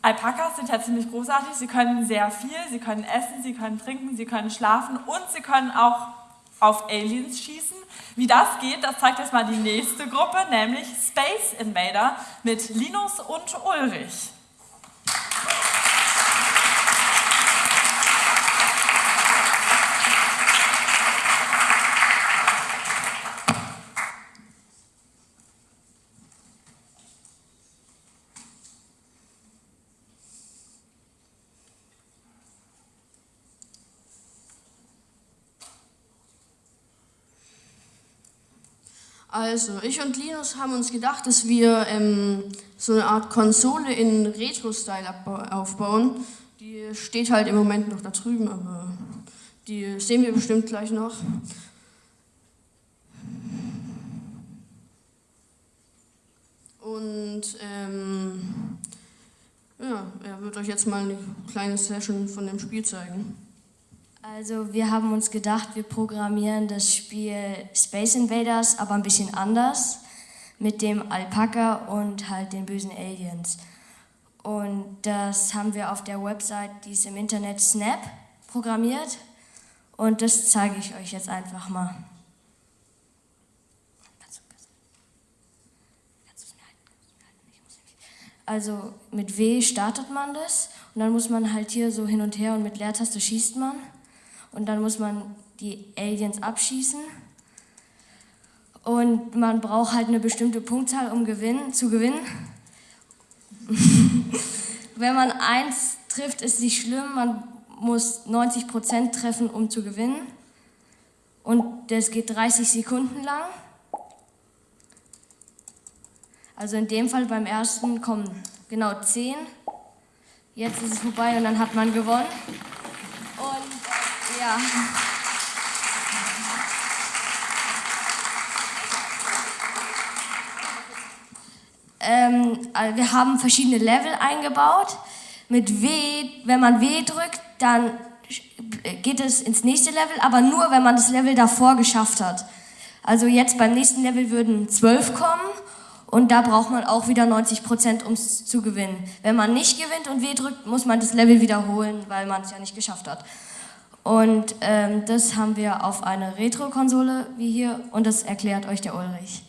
Alpakas sind ja ziemlich großartig. Sie können sehr viel, sie können essen, sie können trinken, sie können schlafen und sie können auch auf Aliens schießen. Wie das geht, das zeigt jetzt mal die nächste Gruppe, nämlich Space Invader mit Linus und Ulrich. Also, ich und Linus haben uns gedacht, dass wir ähm, so eine Art Konsole in Retro-Style aufbauen. Die steht halt im Moment noch da drüben, aber die sehen wir bestimmt gleich noch. Und ähm, ja, er wird euch jetzt mal eine kleine Session von dem Spiel zeigen. Also wir haben uns gedacht, wir programmieren das Spiel Space Invaders, aber ein bisschen anders, mit dem Alpaka und halt den bösen Aliens. Und das haben wir auf der Website, die ist im Internet Snap, programmiert. Und das zeige ich euch jetzt einfach mal. Also mit W startet man das und dann muss man halt hier so hin und her und mit Leertaste schießt man und dann muss man die Aliens abschießen. Und man braucht halt eine bestimmte Punktzahl, um gewinnen, zu gewinnen. Wenn man eins trifft, ist nicht schlimm, man muss 90% treffen, um zu gewinnen. Und das geht 30 Sekunden lang. Also in dem Fall beim ersten kommen genau 10. Jetzt ist es vorbei und dann hat man gewonnen. Ja. Ähm, also wir haben verschiedene Level eingebaut. Mit W, wenn man W drückt, dann geht es ins nächste Level, aber nur, wenn man das Level davor geschafft hat. Also jetzt beim nächsten Level würden 12 kommen und da braucht man auch wieder 90 Prozent, um es zu gewinnen. Wenn man nicht gewinnt und W drückt, muss man das Level wiederholen, weil man es ja nicht geschafft hat. Und ähm, das haben wir auf einer Retro-Konsole wie hier und das erklärt euch der Ulrich.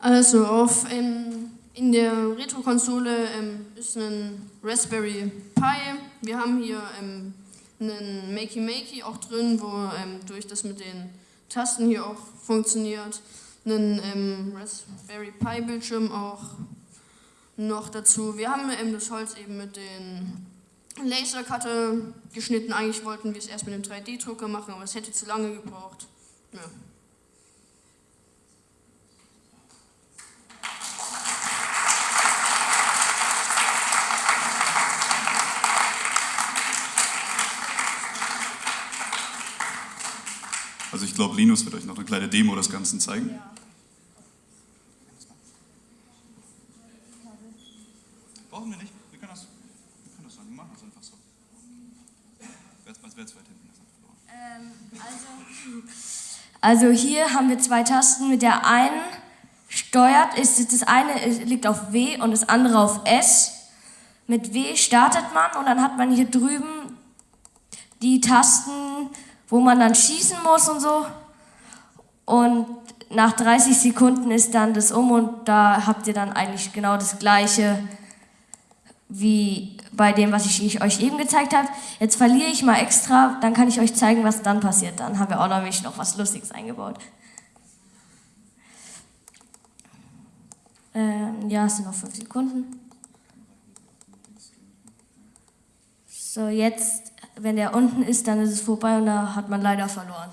Also auf, ähm, in der Retro-Konsole ähm, ist ein Raspberry Pi. Wir haben hier ähm, einen Makey Makey auch drin, wo ähm, durch das mit den Tasten hier auch funktioniert. Einen ähm, Raspberry Pi Bildschirm auch noch dazu. Wir haben das Holz eben mit den Lasercutter geschnitten. Eigentlich wollten wir es erst mit einem 3D-Drucker machen, aber es hätte zu lange gebraucht. Ja. Also ich glaube, Linus wird euch noch eine kleine Demo des Ganzen zeigen. Ja. Brauchen wir nicht. Also hier haben wir zwei Tasten. Mit der einen steuert, ist das eine liegt auf W und das andere auf S. Mit W startet man und dann hat man hier drüben die Tasten, wo man dann schießen muss und so. Und nach 30 Sekunden ist dann das um und da habt ihr dann eigentlich genau das gleiche wie bei dem, was ich euch eben gezeigt habe. Jetzt verliere ich mal extra, dann kann ich euch zeigen, was dann passiert. Dann haben wir auch nämlich noch was Lustiges eingebaut. Ähm, ja, es sind noch fünf Sekunden. So, jetzt, wenn der unten ist, dann ist es vorbei und da hat man leider verloren.